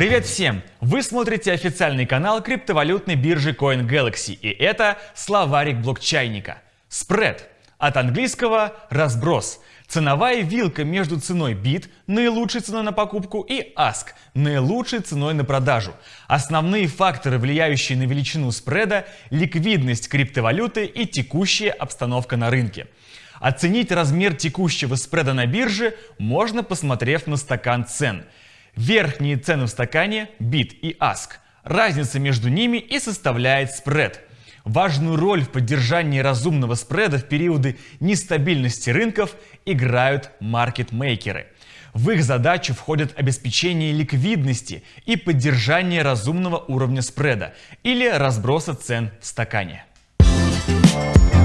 Привет всем! Вы смотрите официальный канал криптовалютной биржи CoinGalaxy и это словарик блокчайника. Спред. От английского разброс. Ценовая вилка между ценой бит, наилучшей ценой на покупку, и ask, наилучшей ценой на продажу. Основные факторы, влияющие на величину спреда, ликвидность криптовалюты и текущая обстановка на рынке. Оценить размер текущего спреда на бирже можно, посмотрев на стакан цен – Верхние цены в стакане бит и ask. Разница между ними и составляет спред. Важную роль в поддержании разумного спреда в периоды нестабильности рынков играют маркетмейкеры. В их задачу входит обеспечение ликвидности и поддержание разумного уровня спреда или разброса цен в стакане. Thank you